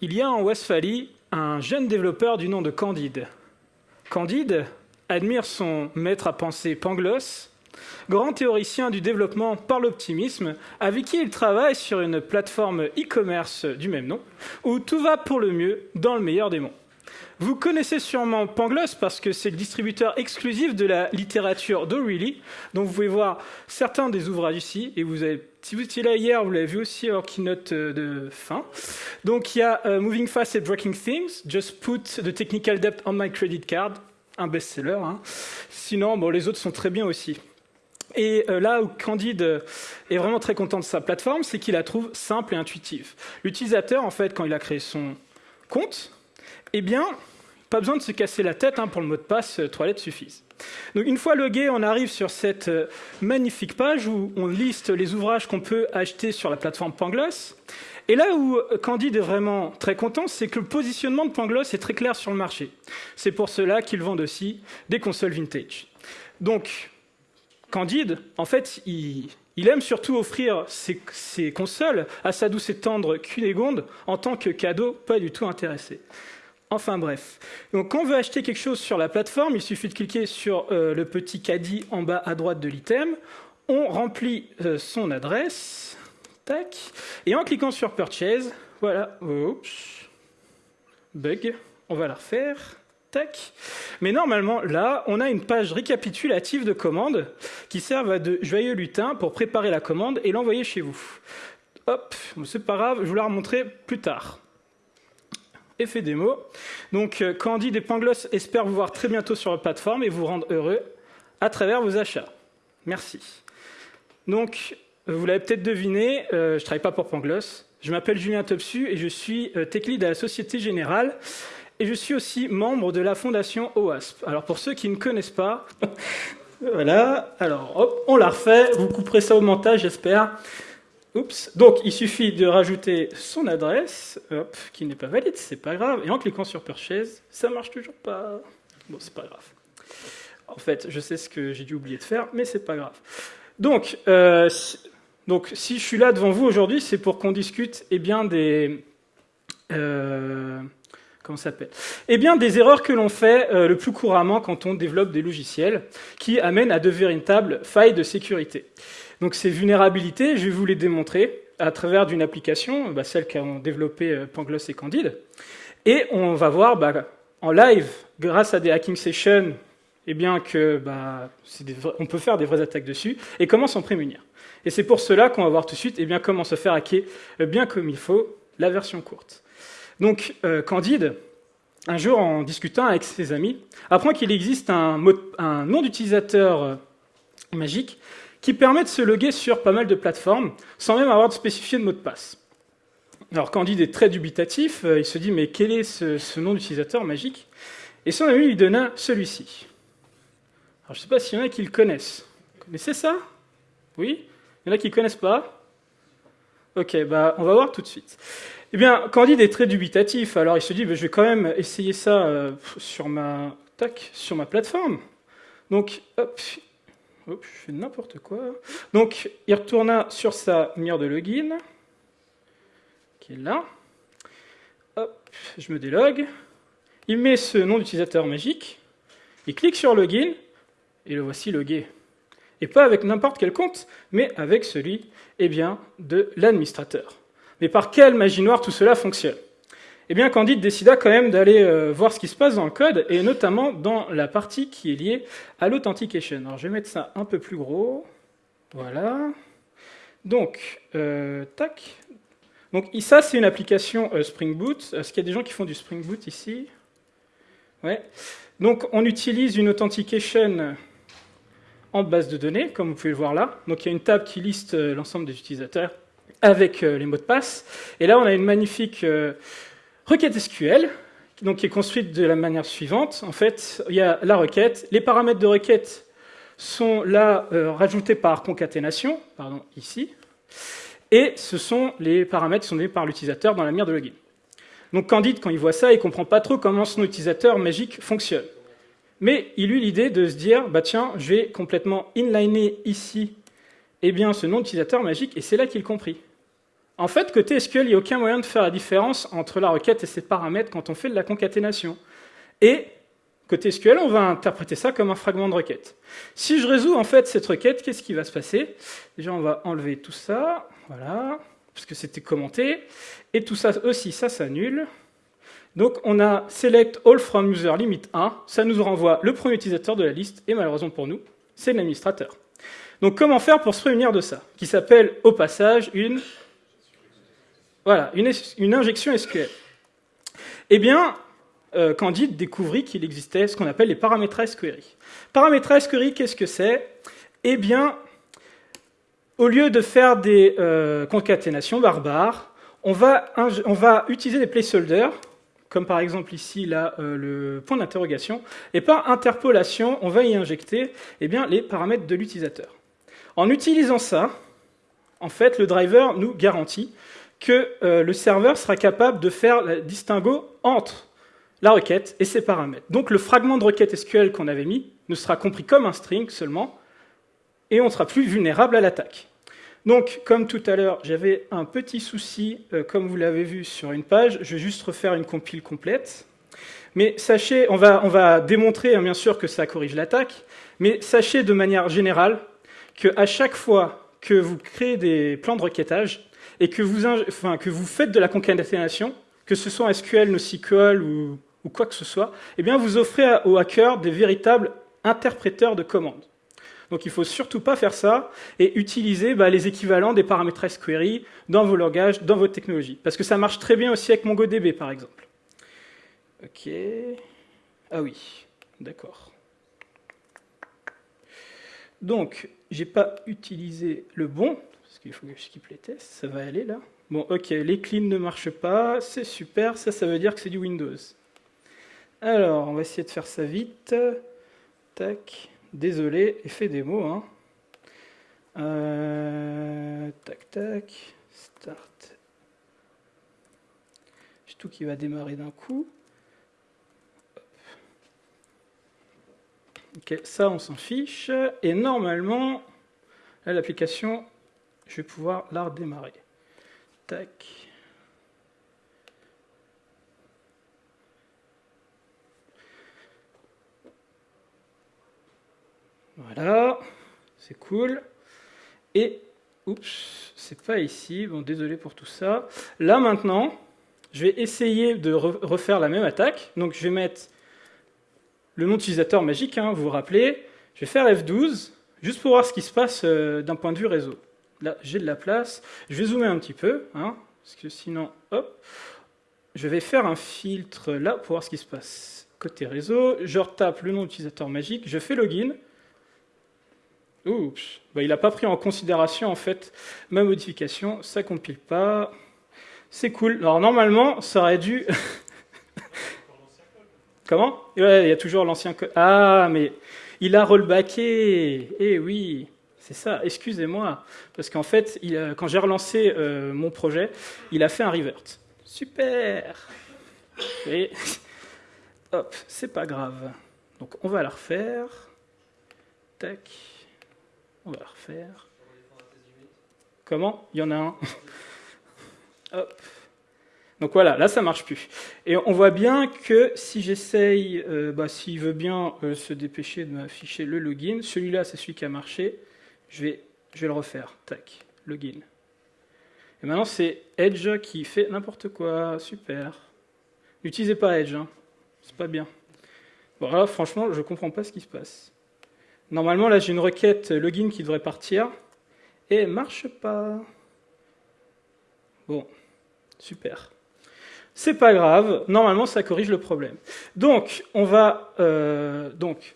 Il y a en Westphalie un jeune développeur du nom de Candide. Candide admire son maître à penser Pangloss, grand théoricien du développement par l'optimisme, avec qui il travaille sur une plateforme e-commerce du même nom, où tout va pour le mieux dans le meilleur des mondes. Vous connaissez sûrement Pangloss parce que c'est le distributeur exclusif de la littérature d'O'Reilly. Donc vous pouvez voir certains des ouvrages ici. Et vous avez, si vous étiez là hier, vous l'avez vu aussi en keynote euh, de fin. Donc il y a euh, Moving Fast and Breaking Things, Just Put the Technical Debt on My Credit Card, un best-seller. Hein. Sinon, bon, les autres sont très bien aussi. Et euh, là où Candide est vraiment très content de sa plateforme, c'est qu'il la trouve simple et intuitive. L'utilisateur, en fait, quand il a créé son compte, eh bien, pas besoin de se casser la tête hein, pour le mot de passe, euh, trois lettres suffisent. Donc une fois logué, on arrive sur cette euh, magnifique page où on liste les ouvrages qu'on peut acheter sur la plateforme Pangloss. Et là où euh, Candide est vraiment très content, c'est que le positionnement de Pangloss est très clair sur le marché. C'est pour cela qu'ils vendent aussi des consoles vintage. Donc, Candide, en fait, il, aime surtout offrir ses, ses, consoles à sa douce et tendre Cunégonde en tant que cadeau pas du tout intéressé. Enfin bref. Donc quand on veut acheter quelque chose sur la plateforme, il suffit de cliquer sur euh, le petit caddie en bas à droite de l'item. On remplit euh, son adresse. Tac. Et en cliquant sur Purchase, voilà. Oups. Bug. On va la refaire. Tac. Mais normalement, là, on a une page récapitulative de commandes qui servent de joyeux lutin pour préparer la commande et l'envoyer chez vous. Hop, c'est pas grave, je vous la remontrerai plus tard effet démo. Donc euh, Candide et Pangloss espèrent vous voir très bientôt sur la plateforme et vous rendre heureux à travers vos achats. Merci. Donc, vous l'avez peut-être deviné, euh, je ne travaille pas pour Pangloss. Je m'appelle Julien Topsu et je suis euh, tech lead à la Société Générale. Et je suis aussi membre de la fondation OASP. Alors pour ceux qui ne connaissent pas, voilà, alors hop, on la refait, vous couperez ça au montage j'espère. Donc, il suffit de rajouter son adresse, qui n'est pas valide, c'est pas grave. Et en cliquant sur Purchase, ça marche toujours pas. Bon, c'est pas grave. En fait, je sais ce que j'ai dû oublier de faire, mais c'est pas grave. Donc, euh, donc, si je suis là devant vous aujourd'hui, c'est pour qu'on discute eh bien, des... Euh, comment s'appelle? Eh bien, des erreurs que l'on fait euh, le plus couramment quand on développe des logiciels qui amènent à de véritables failles de sécurité. Donc ces vulnérabilités, je vais vous les démontrer à travers d'une application, bah, celle qu'ont développé euh, Pangloss et Candide. Et on va voir bah, en live, grâce à des hacking sessions, eh bien que bah, on peut faire des vraies attaques dessus, et comment s'en prémunir. Et c'est pour cela qu'on va voir tout de suite eh bien, comment se faire hacker euh, bien comme il faut, la version courte. Donc euh, Candide, un jour en discutant avec ses amis, apprend qu'il existe un, nom d'utilisateur magique qui permet de se loguer sur pas mal de plateformes sans même avoir de spécifier de mot de passe. Alors Candide est très dubitatif, euh, il se dit mais quel est ce, nom d'utilisateur magique? Et son ami lui donna celui-ci. Alors je ne sais pas s'il y en a qui le connaissent. Connaissez ça? Oui? Il y en a qui ne connaissent pas? Ok, bah on va voir tout de suite. Eh bien, Candide est très dubitatif, alors il se dit, je vais quand même essayer ça euh, sur, ma, tac, sur ma plateforme. Donc, hop, Hop, je fais n'importe quoi. Donc, il retourna sur sa lumière de login, qui est là. Hop, je me délogue. Il met ce nom d'utilisateur magique. Il clique sur login, et le voici logué. Et pas avec n'importe quel compte, mais avec celui eh bien, de l'administrateur. Mais par quelle magie noire tout cela fonctionne? Eh bien, Candide décida quand même d'aller euh, voir ce qui se passe dans le code, et notamment dans la partie qui est liée à l'authentication. Alors, je vais mettre ça un peu plus gros. Voilà. Donc, euh, tac. Donc, ça, c'est une application euh, Spring Boot. Est-ce qu'il y a des gens qui font du Spring Boot ici? Ouais. Donc, on utilise une authentication en base de données, comme vous pouvez le voir là. Donc, il y a une table qui liste l'ensemble des utilisateurs avec les mots de passe. Et là, on a une magnifique Requête SQL, donc, qui est construite de la manière suivante. En fait, il y a la requête. Les paramètres de requête sont là euh, rajoutés par concaténation, pardon, ici. Et ce sont les paramètres qui sont donnés par l'utilisateur dans la manière de login. Donc Candide, quand il voit ça, il ne comprend pas trop comment son utilisateur magique fonctionne. Mais il eut l'idée de se dire, bah tiens, je vais complètement inliner ici eh bien, ce nom d'utilisateur magique, et c'est là qu'il comprit. En fait, côté SQL, il n'y a aucun moyen de faire la différence entre la requête et ses paramètres quand on fait de la concaténation. Et côté SQL, on va interpréter ça comme un fragment de requête. Si je résous en fait cette requête, qu'est-ce qui va se passer? Déjà, on va enlever tout ça, voilà, parce que c'était commenté. Et tout ça aussi, ça s'annule. Donc on a select all from user limit 1, ça nous renvoie le premier utilisateur de la liste, et malheureusement pour nous, c'est l'administrateur. Donc comment faire pour se prémunir de ça? Qui s'appelle au passage une, voilà, une, injection SQL. Eh bien, euh, Candide découvrit qu'il existait ce qu'on appelle les paramétrages query. Paramétrage query, qu'est-ce que c'est? Eh bien, au lieu de faire des euh, concaténations barbares, on va, on va utiliser des placeholders comme par exemple ici euh, le point d'interrogation, et par interpolation, on va y injecter eh les paramètres de l'utilisateur. En utilisant ça, en fait, le driver nous garantit que euh, le serveur sera capable de faire le distinguo entre la requête et ses paramètres. Donc le fragment de requête SQL qu'on avait mis ne sera compris comme un string seulement, et on sera plus vulnérable à l'attaque. Donc, comme tout à l'heure, j'avais un petit souci, euh, comme vous l'avez vu sur une page. Je vais juste refaire une compile complète. Mais sachez, on va, on va démontrer hein, bien sûr que ça corrige l'attaque, mais sachez de manière générale qu'à chaque fois que vous créez des plans de requêtage et que vous, faites de la concaténation, que ce soit SQL, NoSQL ou, ou quoi que ce soit, eh vous offrez aux hackers des véritables interpréteurs de commandes. Donc il ne faut surtout pas faire ça et utiliser bah, les équivalents des paramètres query dans vos langages, dans votre technologie. Parce que ça marche très bien aussi avec MongoDB, par exemple. Ok. Ah oui, d'accord. Donc, j'ai pas utilisé le bon, parce qu'il faut que je skip les tests, ça va aller là. Bon, ok, les cleans ne marchent pas, c'est super, ça, ça veut dire que c'est du Windows. Alors, on va essayer de faire ça vite. Tac. Désolé, effet démo. Hein. Euh, tac, tac. Start. J'ai tout qui va démarrer d'un coup. Ok, ça on s'en fiche. Et normalement, l'application, je vais pouvoir la redémarrer. Tac. Voilà, c'est cool. Et, oups, c'est pas ici, bon désolé pour tout ça. Là maintenant, je vais essayer de refaire la même attaque. Donc je vais mettre le nom d'utilisateur magique, hein, vous vous rappelez. Je vais faire F12, juste pour voir ce qui se passe euh, d'un point de vue réseau. Là, j'ai de la place. Je vais zoomer un petit peu, hein, parce que sinon, hop, je vais faire un filtre là pour voir ce qui se passe. Côté réseau, je retape le nom d'utilisateur magique, je fais login, Oups, bah, il n'a pas pris en considération en fait ma modification, ça compile pas. C'est cool. Alors normalement, ça aurait dû. Comment? Il y a toujours l'ancien code. Ah, mais il a rollbacké. Eh oui, c'est ça. Excusez-moi, parce qu'en fait, quand j'ai relancé euh, mon projet, il a fait un revert. Super. Hop, c'est pas grave. Donc on va la refaire. Tac. On va refaire. Comment? Il y en a un. Hop. Donc voilà, là ça marche plus. Et on voit bien que si j'essaye, euh, bah, s'il veut bien euh, se dépêcher de m'afficher le login, celui-là c'est celui qui a marché, je vais, je le refaire. Tac, login. Et maintenant c'est Edge qui fait n'importe quoi, super. N'utilisez pas Edge, hein. c'est pas bien. Bon franchement je comprends pas ce qui se passe. Normalement, là, j'ai une requête login qui devrait partir, et elle marche pas. Bon, super. C'est pas grave, normalement, ça corrige le problème. Donc, on va... Euh, donc,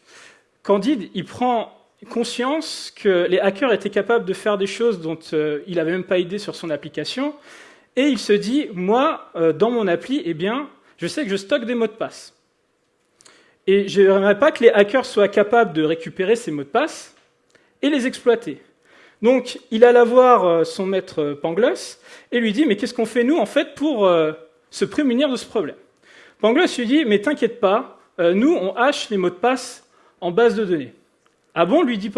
Candide, il prend conscience que les hackers étaient capables de faire des choses dont euh, il n'avait même pas idée sur son application, et il se dit, moi, euh, dans mon appli, eh bien, je sais que je stocke des mots de passe. Et je n'aimerais pas que les hackers soient capables de récupérer ces mots de passe et les exploiter. Donc, il alla voir euh, son maître euh, Pangloss et lui dit, mais qu'est-ce qu'on fait nous, en fait, pour euh, se prémunir de ce problème? Pangloss lui dit, mais t'inquiète pas, nous, on hache les mots de passe en base de données. Ah bon, lui dit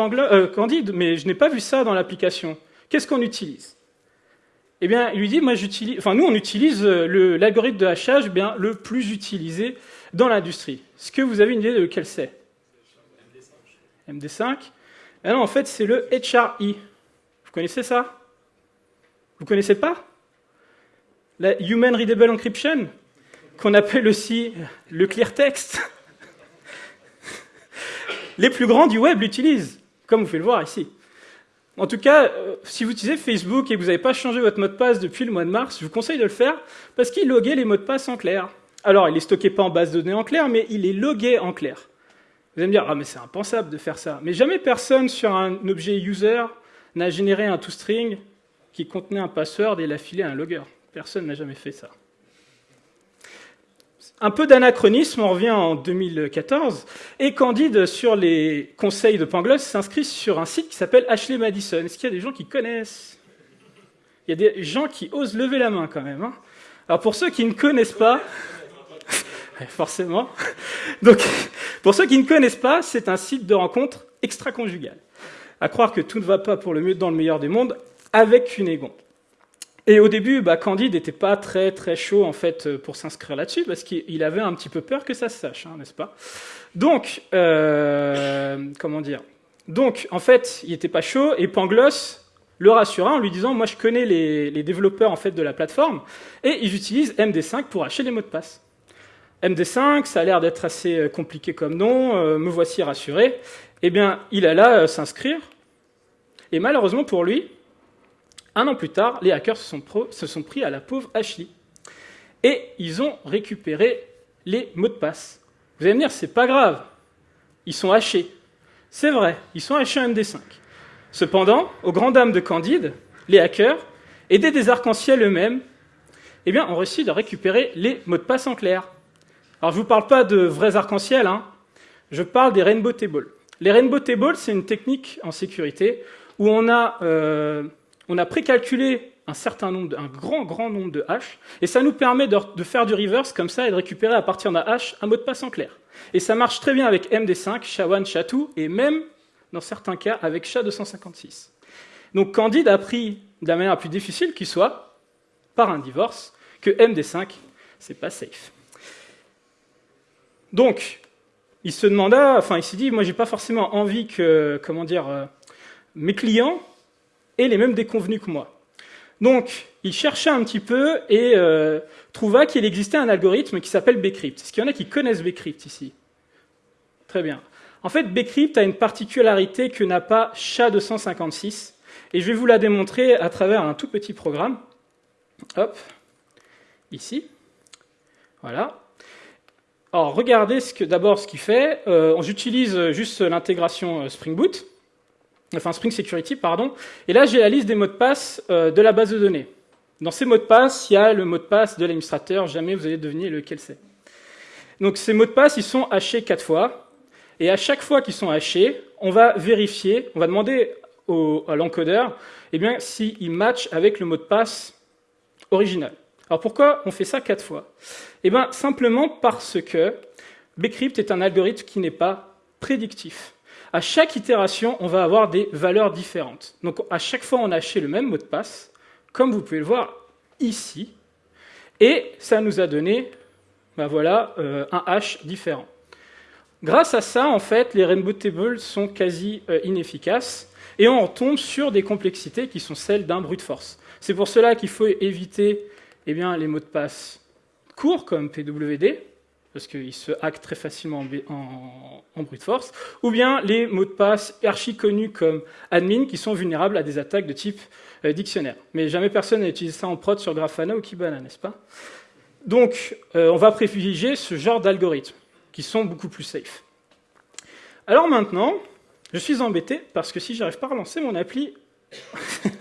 Candide, mais je n'ai pas vu ça dans l'application. Qu'est-ce qu'on utilise? Eh bien, il lui dit, moi j'utilise, enfin nous on utilise l'algorithme de hachage bien, le plus utilisé dans l'industrie. Est-ce que vous avez une idée de lequel c'est MD5 ah non, en fait, c'est le HRI. Vous connaissez ça? Vous connaissez pas? La Human Readable Encryption, qu'on appelle aussi le clear text. Les plus grands du web l'utilisent, comme vous pouvez le voir ici. En tout cas, euh, si vous utilisez Facebook et que vous n'avez pas changé votre mot de passe depuis le mois de mars, je vous conseille de le faire parce qu'il loguait les mots de passe en clair. Alors, il est stocké pas en base de données en clair, mais il est logué en clair. Vous allez me dire, ah mais c'est impensable de faire ça. Mais jamais personne sur un objet user n'a généré un toString qui contenait un password et l'a filé à un logger. Personne n'a jamais fait ça. Un peu d'anachronisme, on revient en 2014, et Candide, sur les conseils de Pangloss, s'inscrit sur un site qui s'appelle Ashley Madison. Est-ce qu'il y a des gens qui connaissent? Il y a des gens qui osent lever la main quand même. Hein. Alors pour ceux qui ne connaissent pas, forcément. Donc, pour ceux qui ne connaissent pas, c'est un site de rencontre extra-conjugal. À croire que tout ne va pas pour le mieux dans le meilleur des mondes avec une égon. Et au début, bah, Candide n'était pas très très chaud en fait pour s'inscrire là-dessus parce qu'il avait un petit peu peur que ça se sache, hein, n'est-ce pas? Donc, euh, comment dire? Donc, en fait, il n'était pas chaud et Pangloss le rassura en lui disant moi je connais les, développeurs en fait de la plateforme et ils utilisent MD5 pour acheter les mots de passe. MD5, ça a l'air d'être assez euh, compliqué comme nom, euh, me voici rassuré. Eh bien, il alla euh, s'inscrire, et malheureusement pour lui, un an plus tard, les hackers se sont, pris à la pauvre Ashley. Et ils ont récupéré les mots de passe. Vous allez me dire, c'est pas grave, ils sont hachés. C'est vrai, ils sont hachés en MD5. Cependant, aux grandes dames de Candide, les hackers, aidés des arcs-en-ciel eux-mêmes, eh bien, ont réussi de récupérer les mots de passe en clair. Alors je ne vous parle pas de vrais arcs-en-ciel, hein. je parle des rainbow tables. Les rainbow tables, c'est une technique en sécurité où on a, euh, précalculé un certain nombre, un grand, grand nombre de hash, et ça nous permet de, faire du reverse comme ça et de récupérer à partir d'un hash un mot de passe en clair. Et ça marche très bien avec MD5, SHA-1, SHA-2, et même, dans certains cas, avec SHA-256. Donc Candide a appris de la manière la plus difficile qui soit, par un divorce, que MD5, c'est pas safe. Donc, il se demanda, enfin, il s'est dit, moi, j'ai pas forcément envie que, comment dire, euh, mes clients aient les mêmes déconvenus que moi. Donc, il chercha un petit peu et euh, trouva qu'il existait un algorithme qui s'appelle Bcrypt. Est-ce qu'il y en a qui connaissent Bcrypt ici? Très bien. En fait, Bcrypt a une particularité que n'a pas SHA-256, et je vais vous la démontrer à travers un tout petit programme. Hop, ici. Voilà. Alors, regardez d'abord ce qu'il fait. Euh, J'utilise juste l'intégration euh, Spring Boot, enfin Spring Security, pardon. Et là, j'ai la liste des mots de passe euh, de la base de données. Dans ces mots de passe, il y a le mot de passe de l'administrateur. Jamais vous allez deviner lequel c'est. Donc, ces mots de passe, ils sont hachés quatre fois. Et à chaque fois qu'ils sont hachés, on va vérifier, on va demander au, à l'encodeur eh bien, s'il avec le mot de passe original. Alors pourquoi on fait ça quatre fois? Eh bien simplement parce que Bcrypt est un algorithme qui n'est pas prédictif. À chaque itération, on va avoir des valeurs différentes. Donc à chaque fois, on a haché le même mot de passe, comme vous pouvez le voir ici, et ça nous a donné ben voilà, euh, un hash différent. Grâce à ça, en fait, les rainbow tables sont quasi euh, inefficaces, et on tombe sur des complexités qui sont celles d'un brute force. C'est pour cela qu'il faut éviter eh bien, les mots de passe courts comme PWD, parce qu'ils se hackent très facilement en, brute force, ou bien les mots de passe archi connus comme admin qui sont vulnérables à des attaques de type euh, dictionnaire. Mais jamais personne n'a utilisé ça en prod sur Grafana ou Kibana, n'est-ce pas? Donc, euh, on va privilégier ce genre d'algorithmes qui sont beaucoup plus safe. Alors maintenant, je suis embêté parce que si j'arrive pas à relancer mon appli,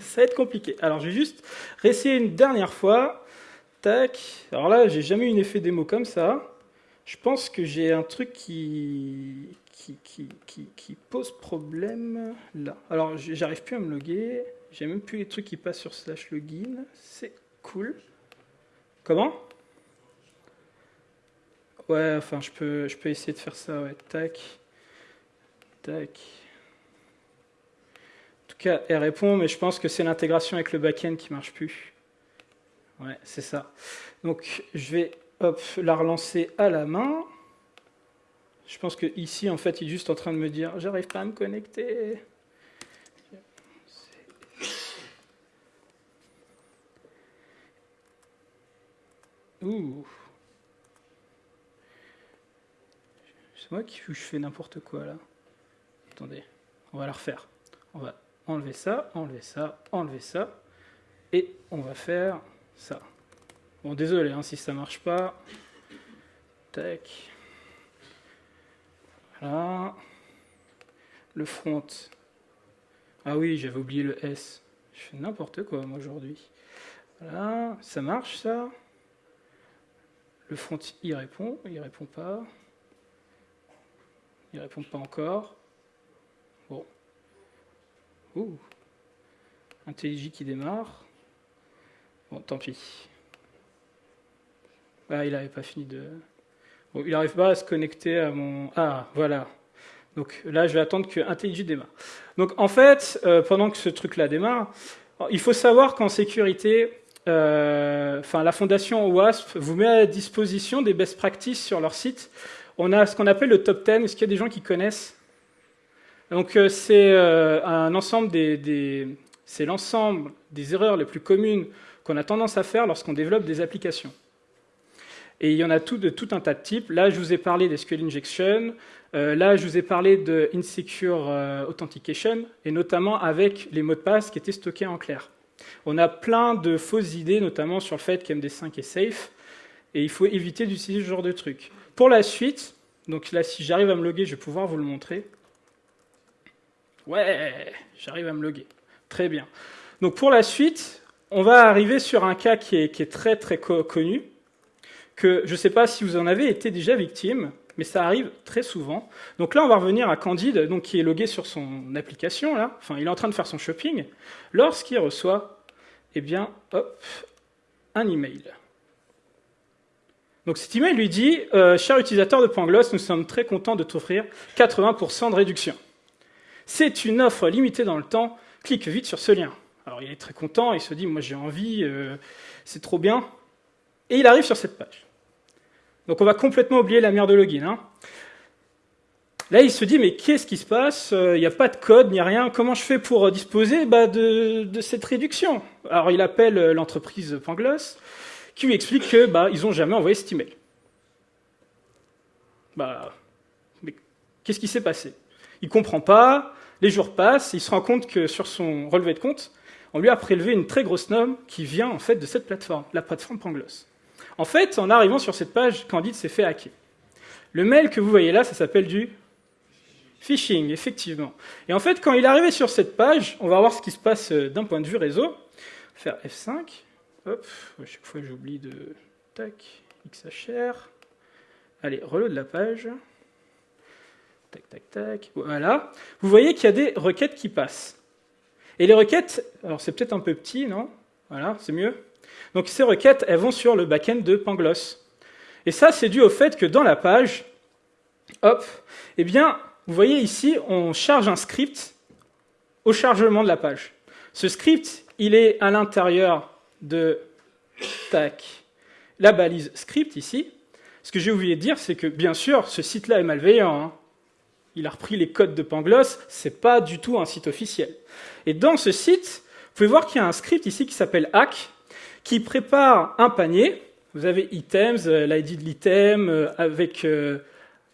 ça va être compliqué. Alors je vais juste réessayer une dernière fois Tac. Alors là, j'ai jamais eu un effet démo comme ça. Je pense que j'ai un truc qui, qui, pose problème là. Alors, j'arrive plus à me loguer. J'ai même plus les trucs qui passent sur slash login. C'est cool. Comment? Ouais, enfin, je peux, je peux essayer de faire ça. Ouais, tac. Tac. En tout cas, elle répond, mais je pense que c'est l'intégration avec le backend qui marche plus. Ouais, c'est ça. Donc je vais hop, la relancer à la main. Je pense que ici, en fait, il est juste en train de me dire j'arrive pas à me connecter. Ouh. C'est moi qui fais n'importe quoi là. Attendez, on va la refaire. On va enlever ça, enlever ça, enlever ça. Et on va faire ça. Bon, désolé hein, si ça marche pas. Tac. Voilà. Le front. Ah oui, j'avais oublié le S. Je fais n'importe quoi moi aujourd'hui. Voilà, ça marche ça? Le front, il répond, il répond pas. Il répond pas encore. Bon. Ouh. Qui démarre. Bon, tant pis. Ah, il n'avait pas fini de... Il n'arrive pas à se connecter à mon... Ah, voilà. Donc là, je vais attendre que IntelliJ démarre. Donc en fait, euh, pendant que ce truc-là démarre, il faut savoir qu'en sécurité, euh, la fondation OWASP vous met à disposition des best practices sur leur site. On a ce qu'on appelle le top 10. Est-ce qu'il y a des gens qui connaissent? Donc, euh, c'est euh, un ensemble des, c'est l'ensemble des erreurs les plus communes qu'on a tendance à faire lorsqu'on développe des applications. Et il y en a tout, de tout un tas de types. Là, je vous ai parlé des SQL injection. là, je vous ai parlé de insecure authentication, et notamment avec les mots de passe qui étaient stockés en clair. On a plein de fausses idées, notamment sur le fait qu'MD5 est safe, et il faut éviter d'utiliser ce genre de truc. Pour la suite, donc là, si j'arrive à me loguer, je vais pouvoir vous le montrer. Ouais, j'arrive à me loguer. Très bien. Donc pour la suite, on va arriver sur un cas qui est, très très connu, que je ne sais pas si vous en avez été déjà victime, mais ça arrive très souvent. Donc là, on va revenir à Candide, donc qui est logué sur son application, là. Enfin, il est en train de faire son shopping, lorsqu'il reçoit, eh bien, hop, un email. Donc cet email lui dit euh, Cher utilisateur de Pangloss, nous sommes très contents de t'offrir 80% de réduction. C'est une offre limitée dans le temps, clique vite sur ce lien. Alors il est très content, il se dit Moi j'ai envie, euh, c'est trop bien. Et il arrive sur cette page. Donc on va complètement oublier la merde de login. Hein. Là, il se dit, mais qu'est-ce qui se passe? Il n'y a pas de code, ni rien. Comment je fais pour disposer bah, de, cette réduction? Alors, il appelle l'entreprise Pangloss, qui lui explique que bah, n'ont jamais envoyé cet email. Bah, mais qu'est-ce qui s'est passé? Il comprend pas. Les jours passent, il se rend compte que sur son relevé de compte, on lui a prélevé une très grosse norme qui vient en fait de cette plateforme, la plateforme Pangloss. En fait, en arrivant sur cette page, Candide s'est fait hacker. Le mail que vous voyez là, ça s'appelle du phishing, effectivement. Et en fait, quand il est arrivé sur cette page, on va voir ce qui se passe euh, d'un point de vue réseau. Faire F5. Hop, à chaque fois j'oublie de... Tac, XHR. Allez, reload la page. Tac, tac, tac. Voilà. Vous voyez qu'il y a des requêtes qui passent. Et les requêtes, alors c'est peut-être un peu petit, non? Voilà, c'est mieux donc ces requêtes, elles vont sur le backend de Pangloss. Et ça, c'est dû au fait que dans la page, hop, eh bien, vous voyez ici, on charge un script au chargement de la page. Ce script, il est à l'intérieur de la balise script ici. Ce que j'ai oublié de dire, c'est que bien sûr, ce site-là est malveillant. Hein. Il a repris les codes de Pangloss, c'est pas du tout un site officiel. Et dans ce site, vous pouvez voir qu'il y a un script ici qui s'appelle hack, qui prépare un panier. Vous avez items, euh, l'ID de l'item, euh, avec, euh,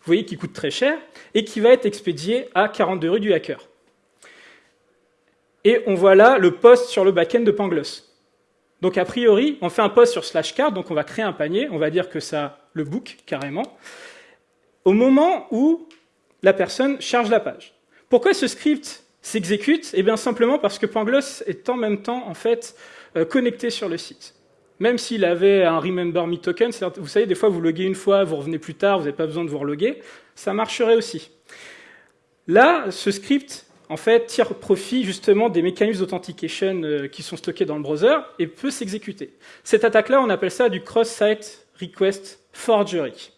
vous voyez, qui coûte très cher, et qui va être expédié à 42 rue du hacker. Et on voit là le post sur le backend de Pangloss. Donc a priori, on fait un post sur slash card, donc on va créer un panier, on va dire que ça le book carrément, au moment où la personne charge la page. Pourquoi ce script s'exécute Eh bien simplement parce que Pangloss est en même temps en fait euh, connecté sur le site. Même s'il avait un Remember Me token, vous savez, des fois vous loguez une fois, vous revenez plus tard, vous n'avez pas besoin de vous reloguer, ça marcherait aussi. Là, ce script, en fait, tire profit justement des mécanismes d'authentication euh, qui sont stockés dans le browser et peut s'exécuter. Cette attaque-là, on appelle ça du Cross-Site Request Forgery.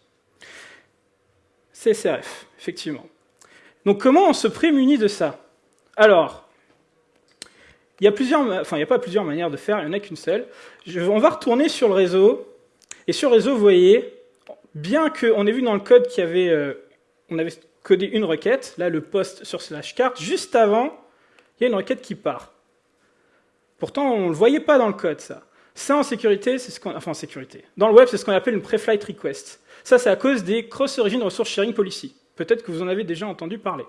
CSRF, effectivement. Donc comment on se prémunit de ça? Alors, il y a plusieurs, enfin, il n'y a pas plusieurs manières de faire, il n'y en a qu'une seule. on va retourner sur le réseau, et sur le réseau, vous voyez, bien qu'on ait vu dans le code qu'il y avait, euh, avait codé une requête, là, le post sur slash carte, juste avant, il y a une requête qui part. Pourtant, on ne le voyait pas dans le code, ça. Ça, en sécurité, c'est ce qu'on, enfin, en sécurité. Dans le web, c'est ce qu'on appelle une pre-flight request. Ça, c'est à cause des cross-origin resource sharing policy. Peut-être que vous en avez déjà entendu parler.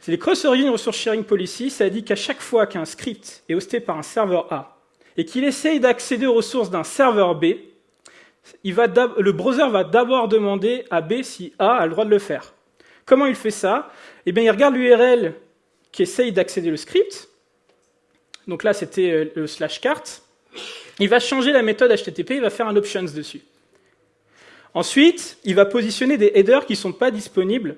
C'est les cross-origin resource sharing policy, ça dit qu'à chaque fois qu'un script est hosté par un serveur A et qu'il essaye d'accéder aux ressources d'un serveur B, le browser va d'abord demander à B si A a le droit de le faire. Comment il fait ça? Eh bien, il regarde l'URL qui essaye d'accéder au script. Donc là, c'était euh, le slash carte. Il va changer la méthode HTTP, il va faire un options dessus. Ensuite, il va positionner des headers qui ne sont pas disponibles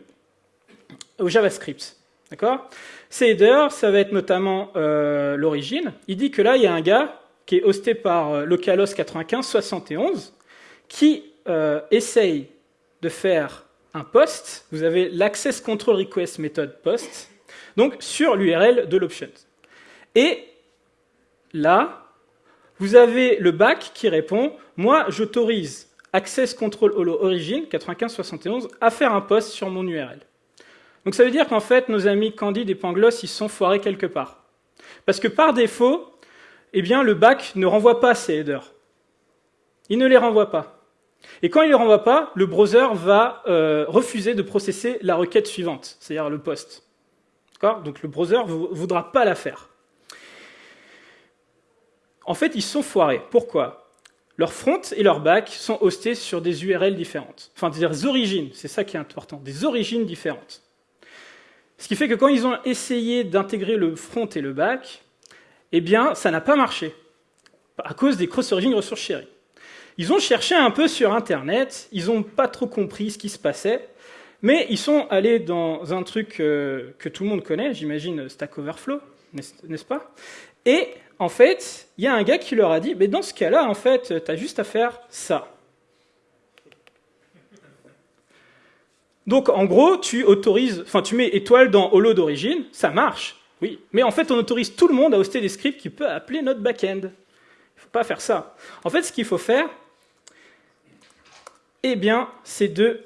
au JavaScript. D'accord? Ces headers, ça va être notamment euh, l'origine. Il dit que là, il y a un gars qui est hosté par euh, localhost 9571 qui euh, essaye de faire un post. Vous avez l'access control request méthode post, donc sur l'URL de l'options. Et là, vous avez le back qui répond Moi, j'autorise access control holo origin 9571 à faire un post sur mon URL. Donc ça veut dire qu'en fait, nos amis Candide et Pangloss, ils sont foirés quelque part. Parce que par défaut, eh bien, le back ne renvoie pas ces headers. Il ne les renvoie pas. Et quand il ne les renvoie pas, le browser va euh, refuser de processer la requête suivante, c'est-à-dire le post. Donc le browser ne voudra pas la faire. En fait, ils sont foirés. Pourquoi? Leur front et leur back sont hostés sur des URL différentes. Enfin, des origines, c'est ça qui est important, des origines différentes. Ce qui fait que quand ils ont essayé d'intégrer le front et le back, eh bien, ça n'a pas marché, à cause des cross-origin ressources sharing. Ils ont cherché un peu sur Internet, ils n'ont pas trop compris ce qui se passait, mais ils sont allés dans un truc euh, que tout le monde connaît, j'imagine Stack Overflow, n'est-ce pas? Et en fait, il y a un gars qui leur a dit, mais dans ce cas-là, en fait, tu as juste à faire ça. Donc en gros, tu autorises, enfin tu mets étoile dans holo d'origine, ça marche, oui. Mais en fait, on autorise tout le monde à hoster des scripts qui peuvent appeler notre backend. Il faut pas faire ça. En fait, ce qu'il faut faire, eh bien, c'est de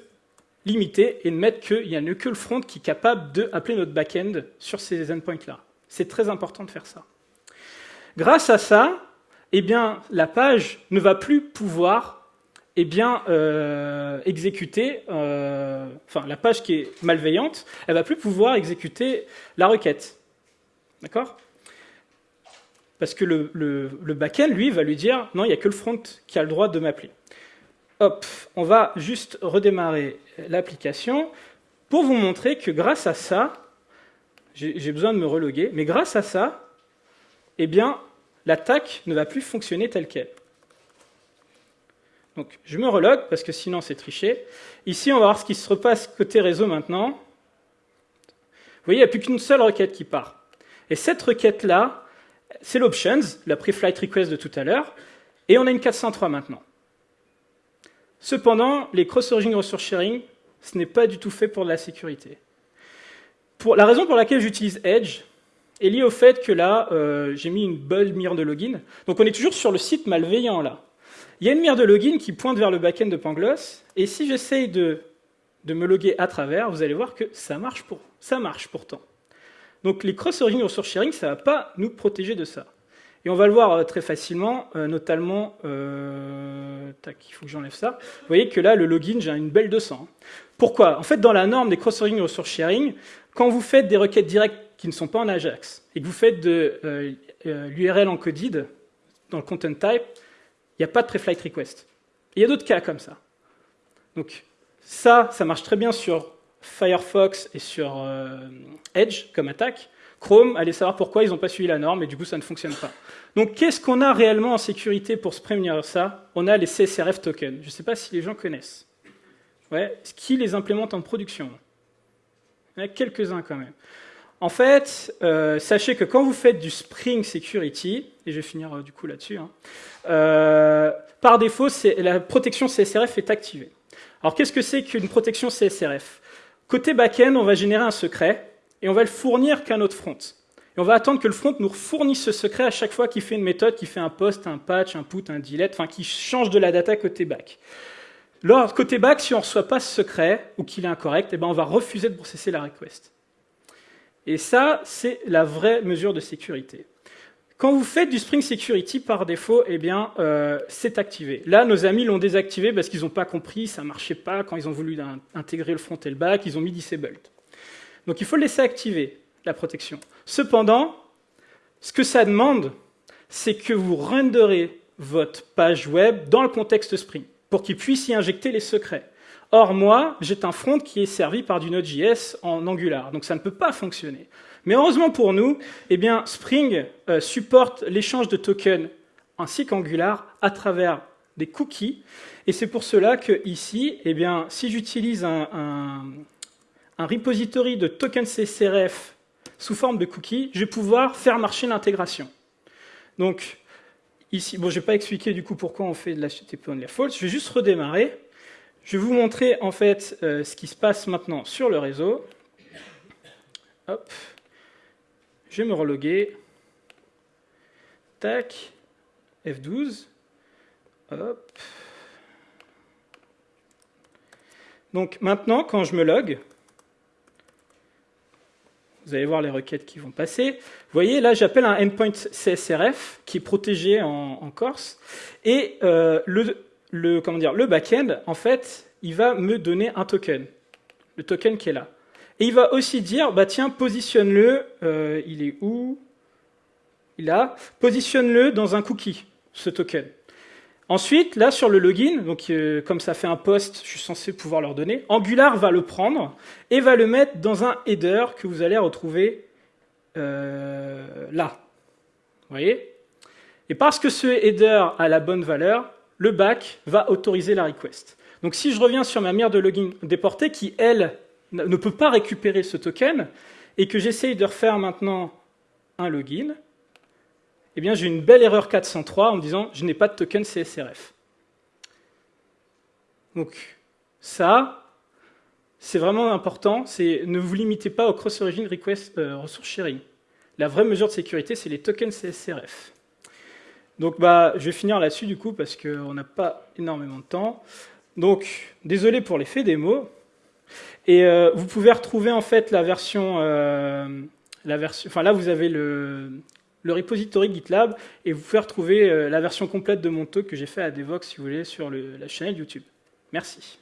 limiter et de mettre qu'il n'y a que le front qui est capable d'appeler notre backend sur ces endpoints-là. C'est très important de faire ça. Grâce à ça, eh bien, la page ne va plus pouvoir eh bien, euh, exécuter, euh, enfin, la page qui est malveillante, elle va plus pouvoir exécuter la requête. D'accord? Parce que le, le, le backend, lui, va lui dire non, il n'y a que le front qui a le droit de m'appeler. Hop, on va juste redémarrer l'application pour vous montrer que grâce à ça, j'ai besoin de me reloguer, mais grâce à ça, eh bien, l'attaque ne va plus fonctionner telle qu'elle. Donc, je me relogue parce que sinon c'est triché. Ici, on va voir ce qui se repasse côté réseau maintenant. Vous voyez, il n'y a plus qu'une seule requête qui part. Et cette requête-là, c'est l'options, la pre-flight request de tout à l'heure, et on a une 403 maintenant. Cependant, les cross-origin resource sharing, ce n'est pas du tout fait pour de la sécurité. La raison pour laquelle j'utilise Edge est liée au fait que là, euh, j'ai mis une bonne mire de login. Donc on est toujours sur le site malveillant là. Il y a une mire de login qui pointe vers le backend de Pangloss, et si j'essaye de, de, me loguer à travers, vous allez voir que ça marche, pour, ça marche pourtant. Donc les cross-origin resource sharing, ça ne va pas nous protéger de ça. Et on va le voir euh, très facilement, euh, notamment, euh, tac, il faut que j'enlève ça. Vous voyez que là, le login, j'ai une belle 200. Pourquoi? En fait, dans la norme des cross-origin resource sharing, quand vous faites des requêtes directes qui ne sont pas en Ajax, et que vous faites de l'URL encoded dans le content type, il n'y a pas de pre-flight request. il y a d'autres cas comme ça. Donc ça, ça marche très bien sur Firefox et sur euh, Edge comme attaque. Chrome, allez savoir pourquoi ils n'ont pas suivi la norme et du coup ça ne fonctionne pas. Donc qu'est-ce qu'on a réellement en sécurité pour se prémunir de ça? On a les CSRF tokens. Je ne sais pas si les gens connaissent. Ouais, qui les implémente en production Il y en a quelques-uns quand même. En fait, euh, sachez que quand vous faites du Spring Security, et je vais finir euh, du coup là-dessus, hein, euh, par défaut, la protection CSRF est activée. Alors qu'est-ce que c'est qu'une protection CSRF Côté back-end, on va générer un secret et on va le fournir qu'à notre front. Et on va attendre que le front nous fournisse ce secret à chaque fois qu'il fait une méthode, qui fait un post, un patch, un put, un delete, enfin qui change de la data côté back. Côté back, si on ne reçoit pas ce secret ou qu'il est incorrect, eh ben on va refuser de processer la request. Et ça, c'est la vraie mesure de sécurité. Quand vous faites du Spring Security par défaut, eh bien, euh, c'est activé. Là, nos amis l'ont désactivé parce qu'ils n'ont pas compris, ça ne marchait pas quand ils ont voulu intégrer le front et le back, ils ont mis disabled. Donc il faut laisser activer, la protection. Cependant, ce que ça demande, c'est que vous renderez votre page web dans le contexte Spring pour qu'il puisse y injecter les secrets. Or, moi, j'ai un front qui est servi par du Node.js en Angular, donc ça ne peut pas fonctionner. Mais heureusement pour nous, eh bien, Spring euh, supporte l'échange de tokens ainsi qu'Angular à travers des cookies. Et c'est pour cela que ici, eh bien, si j'utilise un, repository de tokens CSRF sous forme de cookies, je vais pouvoir faire marcher l'intégration. Donc, ici, bon, je ne vais pas expliquer du coup pourquoi on fait de la HTTP on false, je vais juste redémarrer. Je vais vous montrer en fait euh, ce qui se passe maintenant sur le réseau. Hop. Je vais me reloguer. Tac. F12. Hop. Donc maintenant, quand je me log, vous allez voir les requêtes qui vont passer. Vous voyez, là, j'appelle un endpoint CSRF qui est protégé en, Corse. Et euh, le, le, comment backend, en fait, il va me donner un token, le token qui est là. Et il va aussi dire, bah tiens, positionne-le, euh, il est où? Il a, positionne-le dans un cookie, ce token. Ensuite, là, sur le login, donc euh, comme ça fait un post, je suis censé pouvoir leur donner, Angular va le prendre et va le mettre dans un header que vous allez retrouver euh, là. Vous voyez? Et parce que ce header a la bonne valeur, le back va autoriser la request. Donc si je reviens sur ma mire de login déportée qui, elle, ne peut pas récupérer ce token, et que j'essaye de refaire maintenant un login, eh bien j'ai une belle erreur 403 en me disant je n'ai pas de token CSRF. Donc ça, c'est vraiment important, ne vous limitez pas au cross-origin request euh, resource sharing. La vraie mesure de sécurité, c'est les tokens CSRF. Donc bah, je vais finir là-dessus du coup parce qu'on n'a pas énormément de temps. Donc, désolé pour l'effet démo. Et euh, vous pouvez retrouver en fait la version, euh, enfin là vous avez le, repository GitLab et vous pouvez retrouver euh, la version complète de mon talk que j'ai fait à Devox si vous voulez sur la chaîne YouTube. Merci.